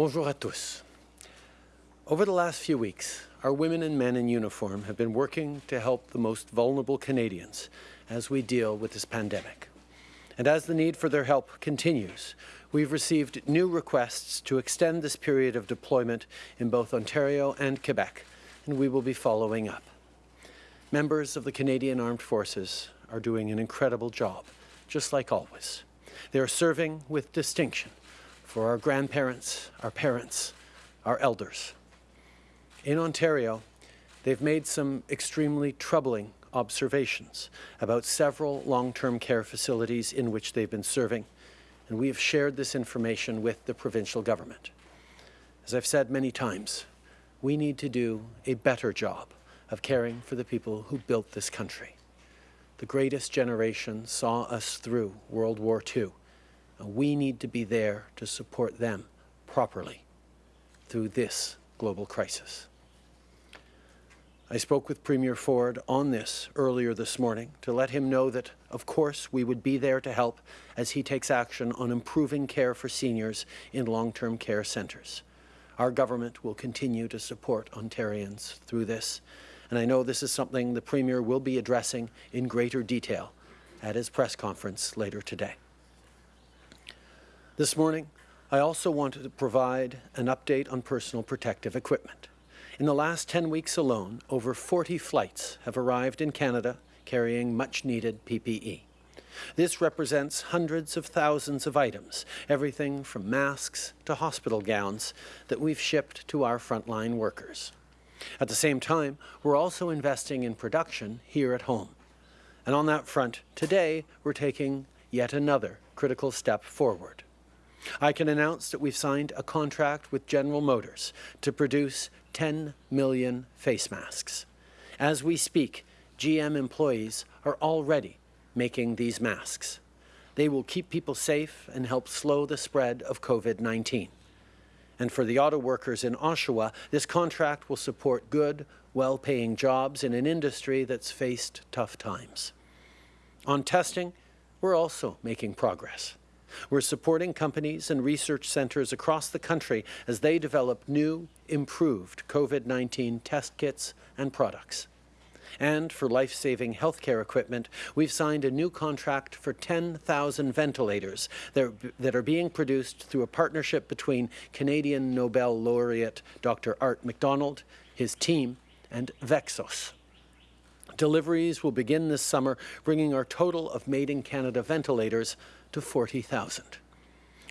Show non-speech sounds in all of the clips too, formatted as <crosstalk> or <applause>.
Bonjour à tous. Over the last few weeks, our women and men in uniform have been working to help the most vulnerable Canadians as we deal with this pandemic. And as the need for their help continues, we've received new requests to extend this period of deployment in both Ontario and Quebec, and we will be following up. Members of the Canadian Armed Forces are doing an incredible job, just like always. They are serving with distinction for our grandparents, our parents, our elders. In Ontario, they've made some extremely troubling observations about several long-term care facilities in which they've been serving, and we have shared this information with the provincial government. As I've said many times, we need to do a better job of caring for the people who built this country. The greatest generation saw us through World War II, we need to be there to support them properly through this global crisis. I spoke with Premier Ford on this earlier this morning to let him know that, of course, we would be there to help as he takes action on improving care for seniors in long-term care centres. Our government will continue to support Ontarians through this, and I know this is something the Premier will be addressing in greater detail at his press conference later today. This morning, I also wanted to provide an update on personal protective equipment. In the last 10 weeks alone, over 40 flights have arrived in Canada carrying much-needed PPE. This represents hundreds of thousands of items, everything from masks to hospital gowns, that we've shipped to our frontline workers. At the same time, we're also investing in production here at home. And on that front, today, we're taking yet another critical step forward. I can announce that we've signed a contract with General Motors to produce 10 million face masks. As we speak, GM employees are already making these masks. They will keep people safe and help slow the spread of COVID-19. And for the auto workers in Oshawa, this contract will support good, well-paying jobs in an industry that's faced tough times. On testing, we're also making progress. We're supporting companies and research centres across the country as they develop new, improved COVID-19 test kits and products. And for life-saving healthcare equipment, we've signed a new contract for 10,000 ventilators that are being produced through a partnership between Canadian Nobel laureate Dr. Art McDonald, his team, and Vexos. Deliveries will begin this summer, bringing our total of Made in Canada ventilators to 40,000.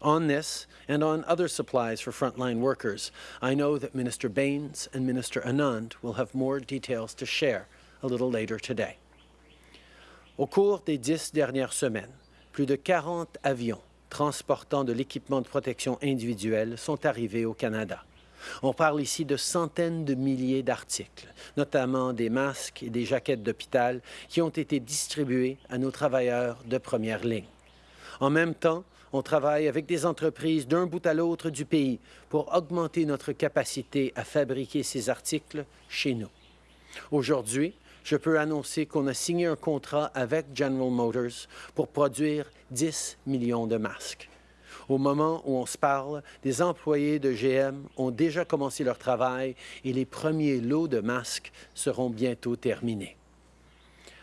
On this and on other supplies for frontline workers, I know that Minister Bains and Minister Anand will have more details to share a little later today. Au cours des dix dernières semaines, plus de 40 avions transportant de l'équipement de protection individuelle sont arrivés au Canada. On parle ici de centaines de milliers d'articles, notamment des masques et des jaquettes d'hôpital qui ont été distribués à nos travailleurs de première ligne. En même temps, on travaille avec des entreprises d'un bout à l'autre du pays pour augmenter notre capacité à fabriquer ces articles chez nous. Aujourd'hui, je peux annoncer qu'on a signé un contrat avec General Motors pour produire 10 millions de masques. Au moment où on se parle, des employés de GM ont déjà commencé leur travail et les premiers lots de masques seront bientôt terminés.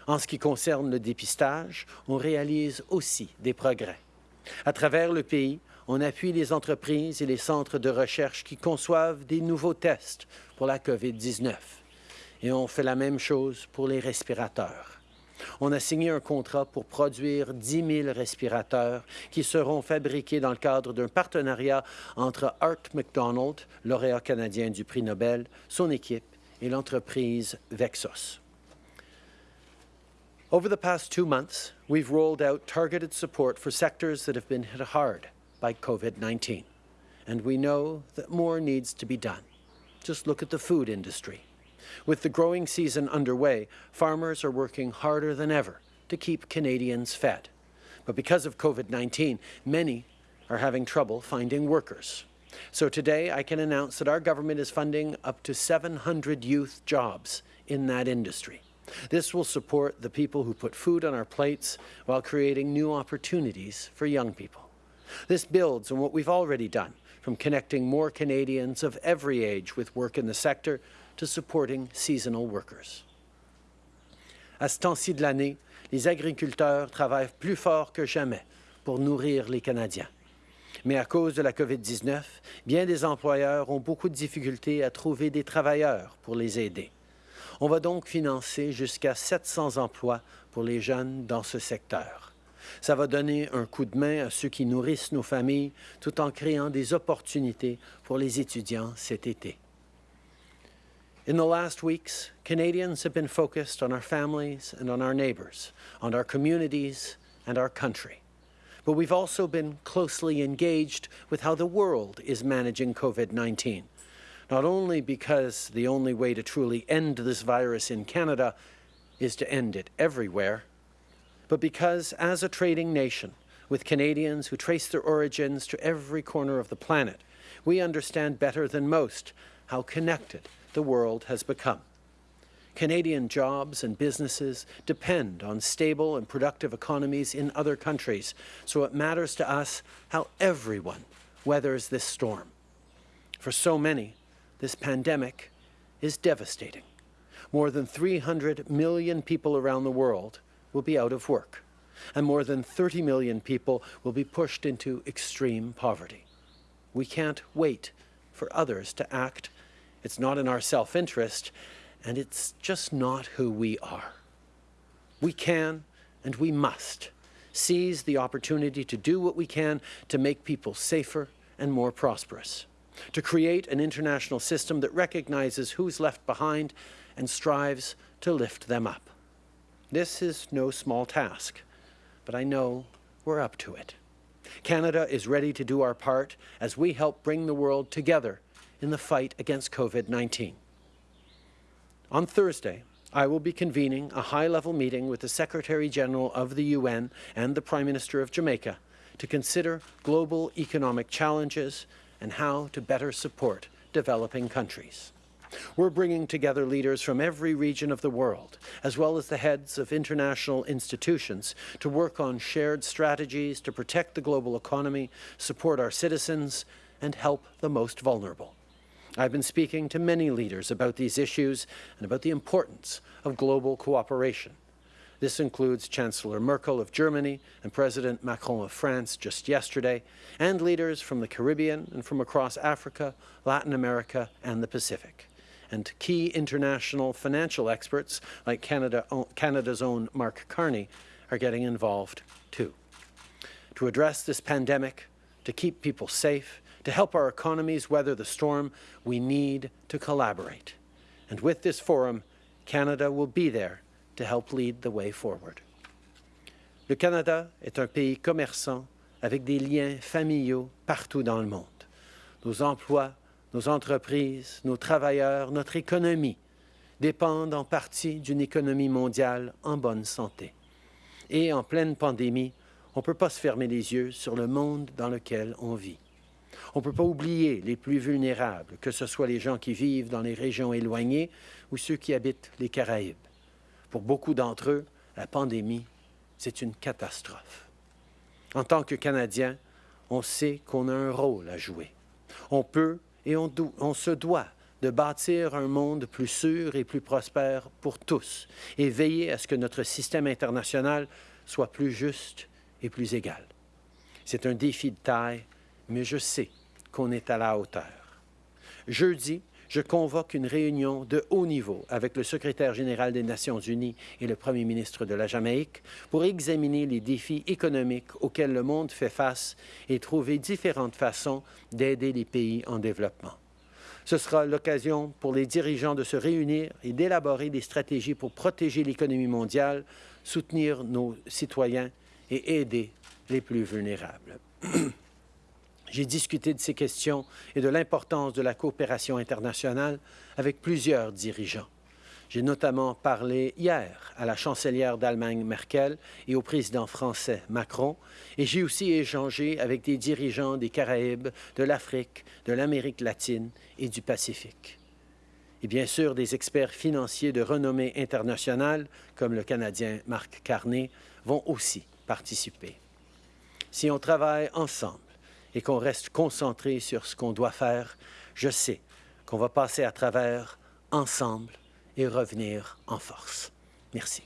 En ce qui concerne le dépistage, on réalise aussi des progrès. À travers le pays, on appuie les entreprises et les centres de recherche qui conçoivent des nouveaux tests pour la COVID-19. Et on fait la même chose pour les respirateurs. On a signé un contrat pour produire 10 000 respirateurs qui seront fabriqués dans le cadre d'un partenariat entre Art McDonald, lauréat canadien du prix Nobel, son équipe et l'entreprise Vexos. Over the past two months, we've rolled out targeted support for sectors that have been hit hard by COVID-19. And we know that more needs to be done. Just look at the food industry. With the growing season underway, farmers are working harder than ever to keep Canadians fed. But because of COVID-19, many are having trouble finding workers. So today I can announce that our government is funding up to 700 youth jobs in that industry. This will support the people who put food on our plates while creating new opportunities for young people. This builds on what we've already done, from connecting more Canadians of every age with work in the sector to supporting seasonal workers. À ce temps-ci de l'année, les agriculteurs travaillent plus fort que jamais pour nourrir les Canadiens. Mais à cause de la COVID-19, bien des employeurs ont beaucoup de difficultés à trouver des travailleurs pour les aider. On va donc financer jusqu'à 700 emplois pour les jeunes dans ce secteur. Ça va donner un coup de main à ceux qui nourrissent nos familles tout en créant des opportunités pour les étudiants cet été. In the last weeks, Canadians have been focused on our families and on our neighbours, on our communities and our country. But we've also been closely engaged with how the world is managing COVID-19. Not only because the only way to truly end this virus in Canada is to end it everywhere, but because as a trading nation, with Canadians who trace their origins to every corner of the planet, we understand better than most how connected the world has become. Canadian jobs and businesses depend on stable and productive economies in other countries, so it matters to us how everyone weathers this storm. For so many, this pandemic is devastating. More than 300 million people around the world will be out of work, and more than 30 million people will be pushed into extreme poverty. We can't wait for others to act. It's not in our self-interest, and it's just not who we are. We can and we must seize the opportunity to do what we can to make people safer and more prosperous, to create an international system that recognizes who's left behind and strives to lift them up. This is no small task, but I know we're up to it. Canada is ready to do our part as we help bring the world together in the fight against COVID-19. On Thursday, I will be convening a high-level meeting with the Secretary-General of the UN and the Prime Minister of Jamaica to consider global economic challenges and how to better support developing countries. We're bringing together leaders from every region of the world, as well as the heads of international institutions, to work on shared strategies to protect the global economy, support our citizens, and help the most vulnerable. I've been speaking to many leaders about these issues and about the importance of global cooperation. This includes Chancellor Merkel of Germany and President Macron of France just yesterday, and leaders from the Caribbean and from across Africa, Latin America, and the Pacific. And key international financial experts like Canada, Canada's own Mark Carney are getting involved too. To address this pandemic, to keep people safe, to help our economies weather the storm, we need to collaborate. And with this forum, Canada will be there to help lead the way forward. Le Canada est un pays commerçant avec des liens familiaux partout dans le monde. Nos emplois, nos entreprises, nos travailleurs, notre économie dépendent en partie d'une économie mondiale en bonne santé. Et en pleine pandémie, on ne peut pas se fermer les yeux sur le monde dans lequel on vit. On ne peut pas oublier les plus vulnérables, que ce soit les gens qui vivent dans les régions éloignées ou ceux qui habitent les Caraïbes. Pour beaucoup d'entre eux, la pandémie, c'est une catastrophe. En tant que Canadiens, on sait qu'on a un rôle à jouer. On peut et on, on se doit de bâtir un monde plus sûr et plus prospère pour tous et veiller à ce que notre système international soit plus juste et plus égal. C'est un défi de taille, mais je sais qu'on est à la hauteur. Jeudi, je convoque une réunion de haut niveau avec le secrétaire général des Nations unies et le premier ministre de la Jamaïque pour examiner les défis économiques auxquels le monde fait face et trouver différentes façons d'aider les pays en développement. Ce sera l'occasion pour les dirigeants de se réunir et d'élaborer des stratégies pour protéger l'économie mondiale, soutenir nos citoyens et aider les plus vulnérables. <clears throat> J'ai discuté de ces questions et de l'importance de la coopération internationale avec plusieurs dirigeants. J'ai notamment parlé hier à la chancelière d'Allemagne Merkel et au président français Macron, et j'ai aussi échangé avec des dirigeants des Caraïbes, de l'Afrique, de l'Amérique latine et du Pacifique. Et bien sûr, des experts financiers de renommée internationale, comme le Canadien Marc Carney, vont aussi participer. Si on travaille ensemble, et qu'on reste concentré sur ce qu'on doit faire, je sais qu'on va passer à travers ensemble et revenir en force. Merci.